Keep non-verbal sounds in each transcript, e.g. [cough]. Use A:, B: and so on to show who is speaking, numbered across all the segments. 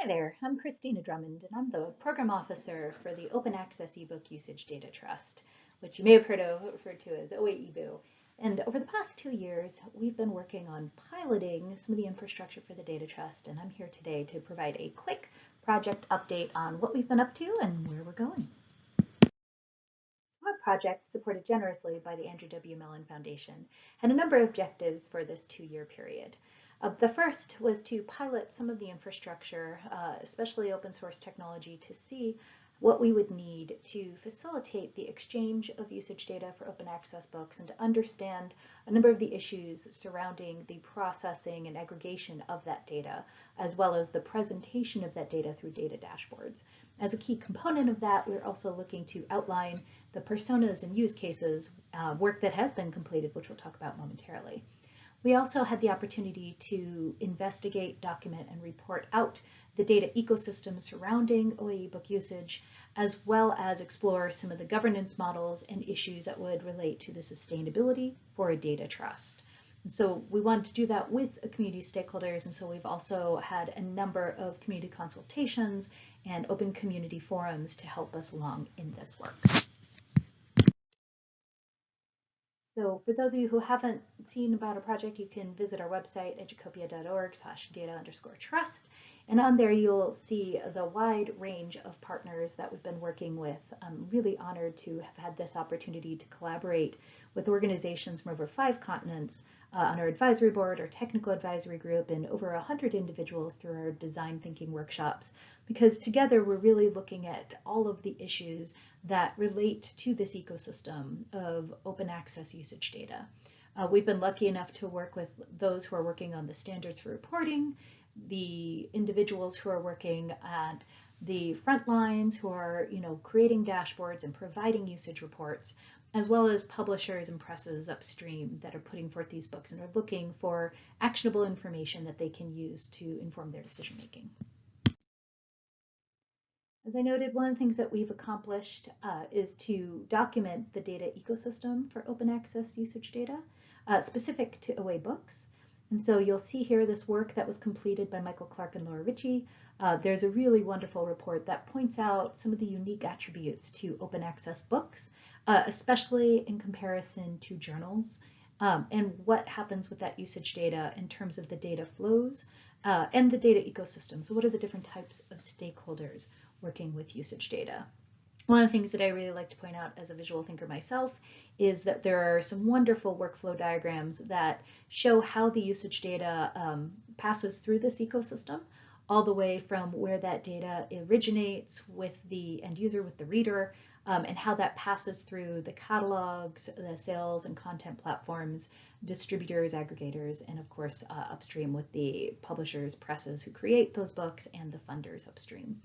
A: Hi there, I'm Christina Drummond, and I'm the Program Officer for the Open Access eBook Usage Data Trust, which you may have heard of referred to as OAEBU. And over the past two years, we've been working on piloting some of the infrastructure for the Data Trust, and I'm here today to provide a quick project update on what we've been up to and where we're going. Our project, supported generously by the Andrew W. Mellon Foundation, had a number of objectives for this two-year period. Uh, the first was to pilot some of the infrastructure, uh, especially open source technology, to see what we would need to facilitate the exchange of usage data for open access books and to understand a number of the issues surrounding the processing and aggregation of that data, as well as the presentation of that data through data dashboards. As a key component of that, we're also looking to outline the personas and use cases, uh, work that has been completed, which we'll talk about momentarily. We also had the opportunity to investigate, document, and report out the data ecosystem surrounding OA ebook usage, as well as explore some of the governance models and issues that would relate to the sustainability for a data trust. And so we wanted to do that with community stakeholders, and so we've also had a number of community consultations and open community forums to help us along in this work. So for those of you who haven't seen about a project, you can visit our website, educopia.org slash data underscore trust. And on there, you'll see the wide range of partners that we've been working with. I'm really honored to have had this opportunity to collaborate with organizations from over five continents uh, on our advisory board, our technical advisory group, and over 100 individuals through our design thinking workshops because together we're really looking at all of the issues that relate to this ecosystem of open access usage data. Uh, we've been lucky enough to work with those who are working on the standards for reporting, the individuals who are working at the front lines who are you know, creating dashboards and providing usage reports, as well as publishers and presses upstream that are putting forth these books and are looking for actionable information that they can use to inform their decision making. As I noted, one of the things that we've accomplished uh, is to document the data ecosystem for open access usage data uh, specific to OA books. And so you'll see here this work that was completed by Michael Clarke and Laura Ricci. Uh, there's a really wonderful report that points out some of the unique attributes to open access books, uh, especially in comparison to journals, um, and what happens with that usage data in terms of the data flows uh, and the data ecosystem. So what are the different types of stakeholders? working with usage data. One of the things that I really like to point out as a visual thinker myself is that there are some wonderful workflow diagrams that show how the usage data um, passes through this ecosystem all the way from where that data originates with the end user, with the reader, um, and how that passes through the catalogs, the sales and content platforms, distributors, aggregators, and of course uh, upstream with the publishers, presses who create those books and the funders upstream.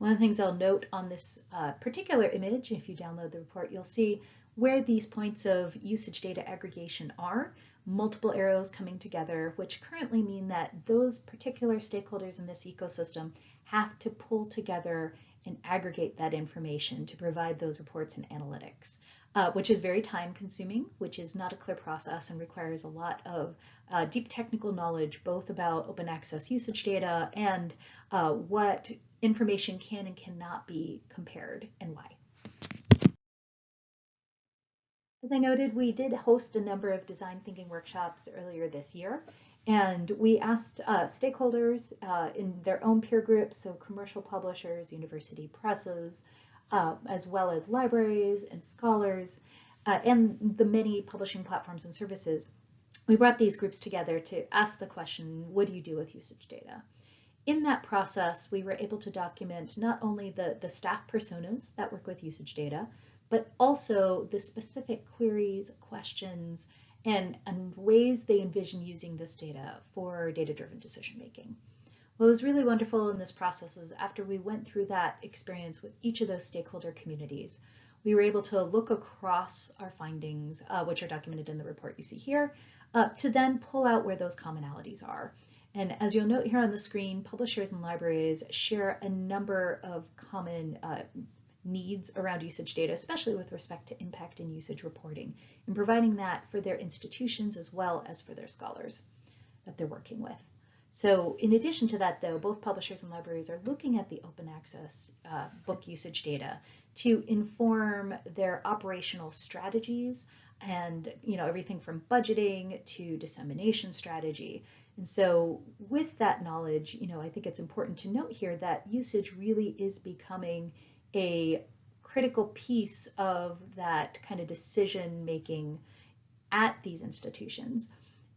A: One of the things I'll note on this uh, particular image, if you download the report, you'll see where these points of usage data aggregation are, multiple arrows coming together, which currently mean that those particular stakeholders in this ecosystem have to pull together and aggregate that information to provide those reports and analytics, uh, which is very time consuming, which is not a clear process and requires a lot of uh, deep technical knowledge, both about open access usage data and uh, what information can and cannot be compared and why. As I noted, we did host a number of design thinking workshops earlier this year, and we asked uh, stakeholders uh, in their own peer groups, so commercial publishers, university presses, uh, as well as libraries and scholars, uh, and the many publishing platforms and services. We brought these groups together to ask the question, what do you do with usage data? In that process, we were able to document not only the, the staff personas that work with usage data, but also the specific queries, questions, and, and ways they envision using this data for data-driven decision making. What was really wonderful in this process is after we went through that experience with each of those stakeholder communities, we were able to look across our findings, uh, which are documented in the report you see here, uh, to then pull out where those commonalities are. And as you'll note here on the screen, publishers and libraries share a number of common uh, needs around usage data, especially with respect to impact and usage reporting, and providing that for their institutions as well as for their scholars that they're working with. So in addition to that, though, both publishers and libraries are looking at the open access uh, book usage data to inform their operational strategies and you know everything from budgeting to dissemination strategy. And so with that knowledge, you know, I think it's important to note here that usage really is becoming a critical piece of that kind of decision making at these institutions.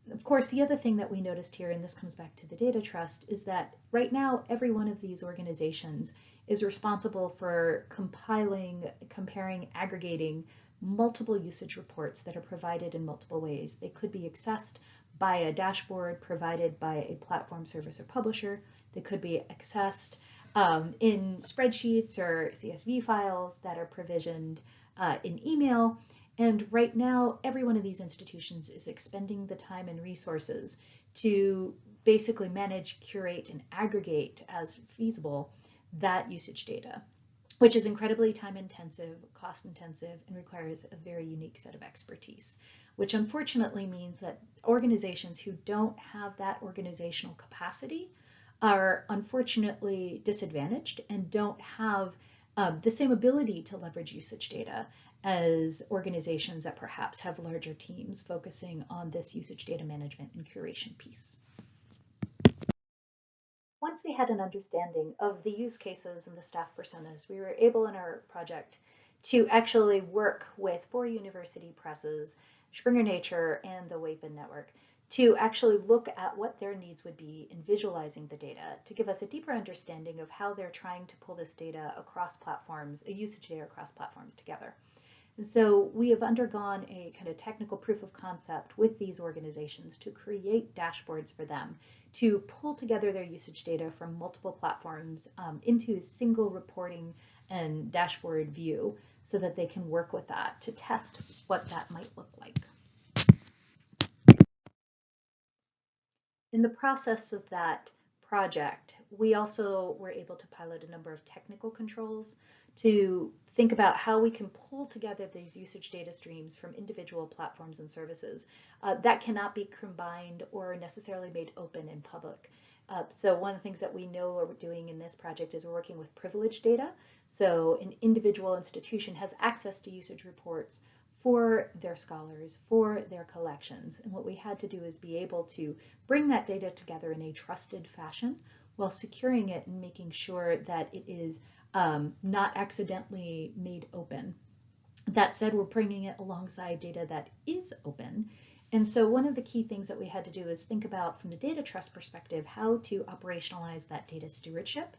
A: Of course, the other thing that we noticed here, and this comes back to the data trust, is that right now every one of these organizations is responsible for compiling, comparing, aggregating multiple usage reports that are provided in multiple ways. They could be accessed by a dashboard provided by a platform service or publisher. They could be accessed um, in spreadsheets or CSV files that are provisioned uh, in email. And right now, every one of these institutions is expending the time and resources to basically manage, curate, and aggregate as feasible that usage data, which is incredibly time intensive, cost intensive, and requires a very unique set of expertise, which unfortunately means that organizations who don't have that organizational capacity are unfortunately disadvantaged and don't have um, the same ability to leverage usage data as organizations that perhaps have larger teams focusing on this usage data management and curation piece. Once we had an understanding of the use cases and the staff personas, we were able in our project to actually work with four university presses, Springer Nature and the WAPN network to actually look at what their needs would be in visualizing the data to give us a deeper understanding of how they're trying to pull this data across platforms, a usage data across platforms together. And so we have undergone a kind of technical proof of concept with these organizations to create dashboards for them to pull together their usage data from multiple platforms um, into a single reporting and dashboard view so that they can work with that to test what that might look like. In the process of that project, we also were able to pilot a number of technical controls to think about how we can pull together these usage data streams from individual platforms and services. Uh, that cannot be combined or necessarily made open in public. Uh, so one of the things that we know we're doing in this project is we're working with privileged data. So an individual institution has access to usage reports for their scholars, for their collections. And what we had to do is be able to bring that data together in a trusted fashion while securing it and making sure that it is um, not accidentally made open. That said, we're bringing it alongside data that is open. And so one of the key things that we had to do is think about from the data trust perspective, how to operationalize that data stewardship.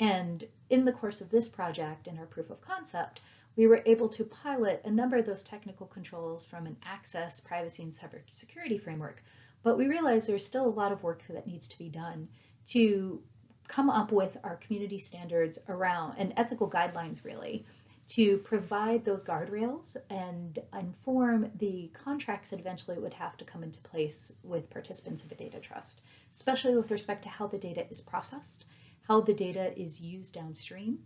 A: And in the course of this project and our proof of concept, we were able to pilot a number of those technical controls from an access, privacy, and cybersecurity framework. But we realized there's still a lot of work that needs to be done to come up with our community standards around and ethical guidelines really to provide those guardrails and inform the contracts that eventually would have to come into place with participants of a data trust, especially with respect to how the data is processed, how the data is used downstream,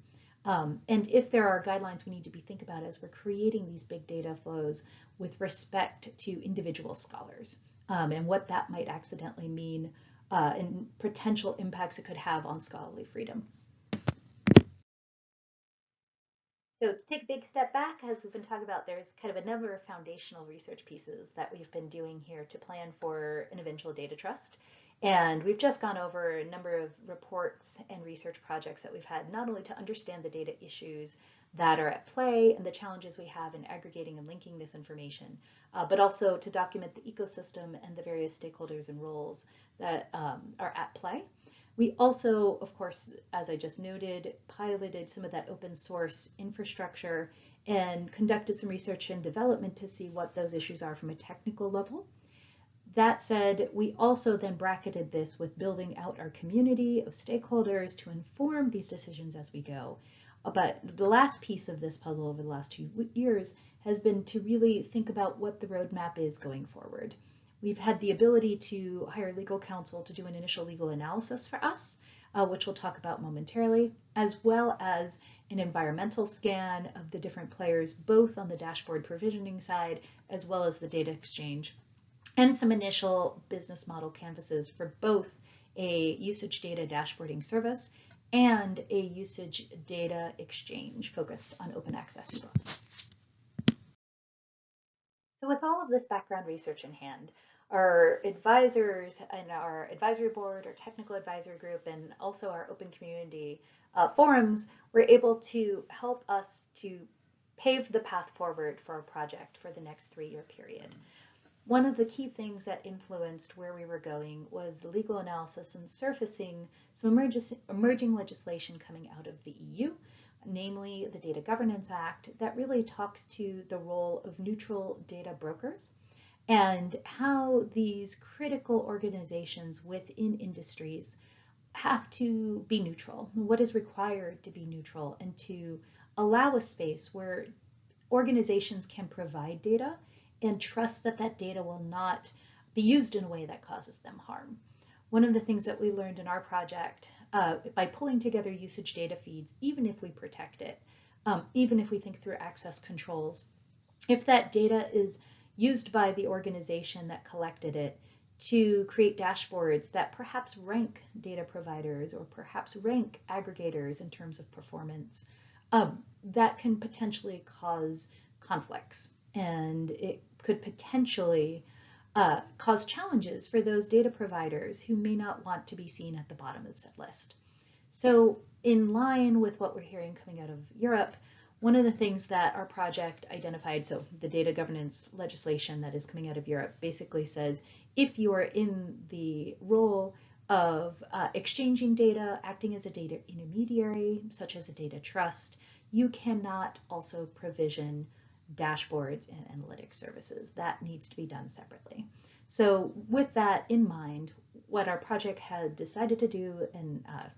A: um, and if there are guidelines we need to be think about as we're creating these big data flows with respect to individual scholars um, and what that might accidentally mean uh, and potential impacts it could have on scholarly freedom. So to take a big step back, as we've been talking about, there's kind of a number of foundational research pieces that we've been doing here to plan for an eventual data trust. And we've just gone over a number of reports and research projects that we've had, not only to understand the data issues that are at play and the challenges we have in aggregating and linking this information, uh, but also to document the ecosystem and the various stakeholders and roles that um, are at play. We also, of course, as I just noted, piloted some of that open source infrastructure and conducted some research and development to see what those issues are from a technical level. That said, we also then bracketed this with building out our community of stakeholders to inform these decisions as we go. Uh, but the last piece of this puzzle over the last two years has been to really think about what the roadmap is going forward. We've had the ability to hire legal counsel to do an initial legal analysis for us, uh, which we'll talk about momentarily, as well as an environmental scan of the different players, both on the dashboard provisioning side, as well as the data exchange and some initial business model canvases for both a usage data dashboarding service, and a usage data exchange focused on open access ebooks. So with all of this background research in hand, our advisors and our advisory board, our technical advisory group, and also our open community uh, forums were able to help us to pave the path forward for our project for the next three-year period. One of the key things that influenced where we were going was the legal analysis and surfacing some emerging legislation coming out of the EU, namely the Data Governance Act, that really talks to the role of neutral data brokers and how these critical organizations within industries have to be neutral, what is required to be neutral, and to allow a space where organizations can provide data and trust that that data will not be used in a way that causes them harm. One of the things that we learned in our project uh, by pulling together usage data feeds, even if we protect it, um, even if we think through access controls, if that data is used by the organization that collected it to create dashboards that perhaps rank data providers or perhaps rank aggregators in terms of performance, um, that can potentially cause conflicts and it could potentially uh, cause challenges for those data providers who may not want to be seen at the bottom of said list. So in line with what we're hearing coming out of Europe, one of the things that our project identified, so the data governance legislation that is coming out of Europe basically says if you are in the role of uh, exchanging data, acting as a data intermediary, such as a data trust, you cannot also provision dashboards and analytics services. That needs to be done separately. So with that in mind, what our project had decided to do and uh,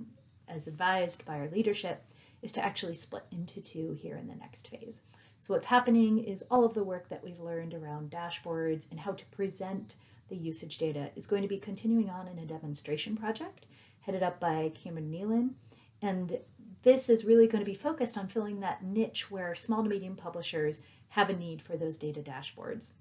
A: as advised by our leadership is to actually split into two here in the next phase. So what's happening is all of the work that we've learned around dashboards and how to present the usage data is going to be continuing on in a demonstration project headed up by Cameron Neylon. And this is really going to be focused on filling that niche where small to medium publishers have a need for those data dashboards.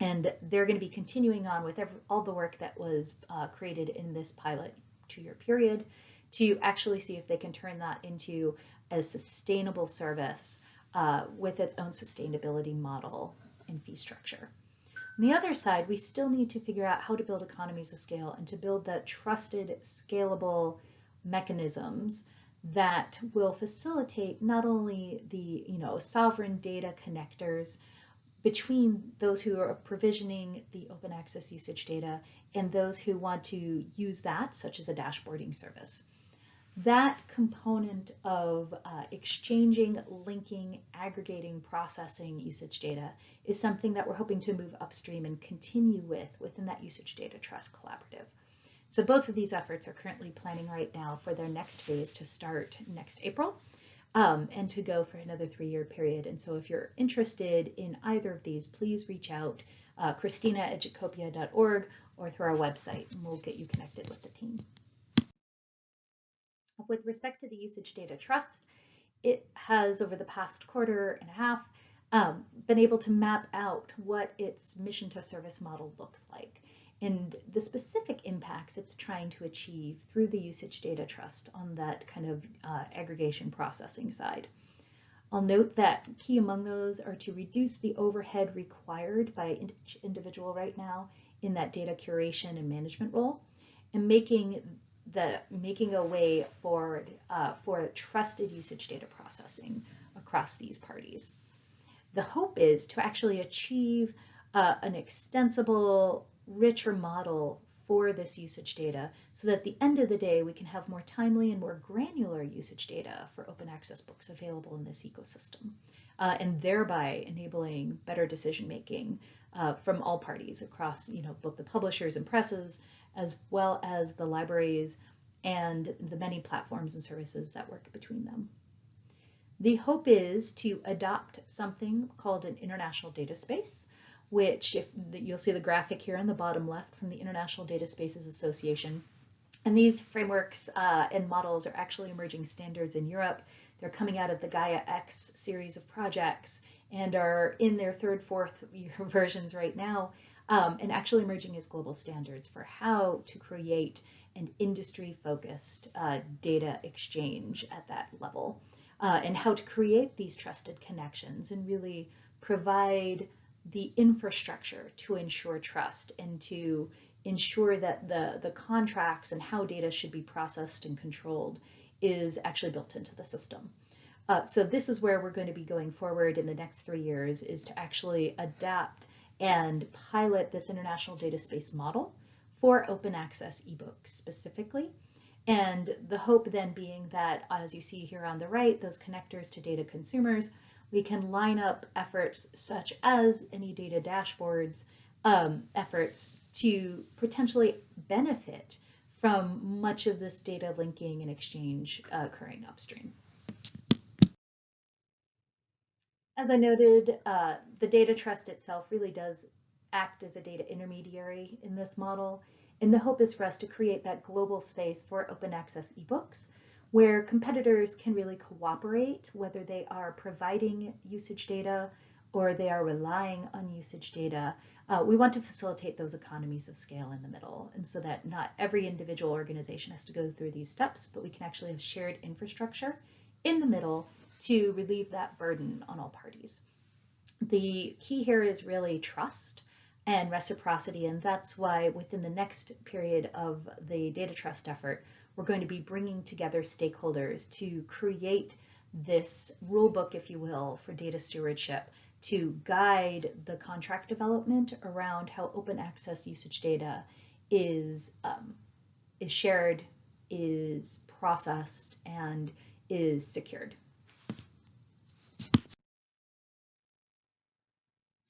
A: And they're going to be continuing on with every, all the work that was uh, created in this pilot two-year period to actually see if they can turn that into a sustainable service uh, with its own sustainability model and fee structure. On the other side, we still need to figure out how to build economies of scale and to build the trusted, scalable mechanisms that will facilitate not only the you know sovereign data connectors between those who are provisioning the open access usage data and those who want to use that, such as a dashboarding service that component of uh, exchanging, linking, aggregating, processing usage data is something that we're hoping to move upstream and continue with within that usage data trust collaborative. So both of these efforts are currently planning right now for their next phase to start next April um, and to go for another three-year period. And so if you're interested in either of these, please reach out, uh, Christina at educopia.org or through our website, and we'll get you connected with the team. With respect to the usage data trust, it has over the past quarter and a half um, been able to map out what its mission to service model looks like and the specific impacts it's trying to achieve through the usage data trust on that kind of uh, aggregation processing side. I'll note that key among those are to reduce the overhead required by each individual right now in that data curation and management role and making the making a way forward uh, for trusted usage data processing across these parties. The hope is to actually achieve uh, an extensible, richer model for this usage data so that at the end of the day we can have more timely and more granular usage data for open access books available in this ecosystem uh, and thereby enabling better decision making uh, from all parties across you know both the publishers and presses as well as the libraries and the many platforms and services that work between them. The hope is to adopt something called an international data space, which if you'll see the graphic here on the bottom left from the International Data Spaces Association. And these frameworks uh, and models are actually emerging standards in Europe. They're coming out of the Gaia X series of projects and are in their third, fourth year [laughs] versions right now, um, and actually emerging as global standards for how to create an industry-focused uh, data exchange at that level, uh, and how to create these trusted connections and really provide the infrastructure to ensure trust and to ensure that the, the contracts and how data should be processed and controlled is actually built into the system. Uh, so this is where we're going to be going forward in the next three years is to actually adapt and pilot this international data space model for open access ebooks specifically. And the hope then being that, as you see here on the right, those connectors to data consumers, we can line up efforts such as any data dashboards um, efforts to potentially benefit from much of this data linking and exchange uh, occurring upstream. As I noted, uh, the data trust itself really does act as a data intermediary in this model. And the hope is for us to create that global space for open access ebooks where competitors can really cooperate, whether they are providing usage data or they are relying on usage data. Uh, we want to facilitate those economies of scale in the middle, and so that not every individual organization has to go through these steps, but we can actually have shared infrastructure in the middle to relieve that burden on all parties. The key here is really trust and reciprocity, and that's why within the next period of the data trust effort, we're going to be bringing together stakeholders to create this rule book, if you will, for data stewardship to guide the contract development around how open access usage data is, um, is shared, is processed, and is secured.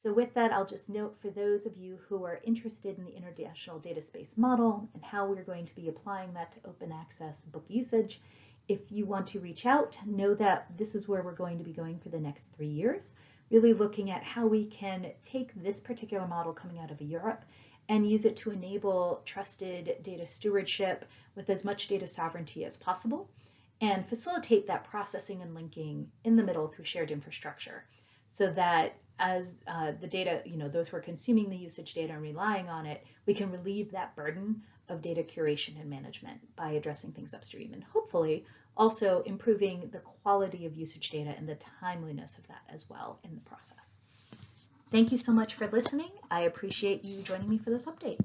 A: So with that, I'll just note for those of you who are interested in the international data space model and how we're going to be applying that to open access book usage, if you want to reach out, know that this is where we're going to be going for the next three years, really looking at how we can take this particular model coming out of Europe and use it to enable trusted data stewardship with as much data sovereignty as possible and facilitate that processing and linking in the middle through shared infrastructure so that as uh, the data, you know, those who are consuming the usage data and relying on it, we can relieve that burden of data curation and management by addressing things upstream and hopefully also improving the quality of usage data and the timeliness of that as well in the process. Thank you so much for listening. I appreciate you joining me for this update.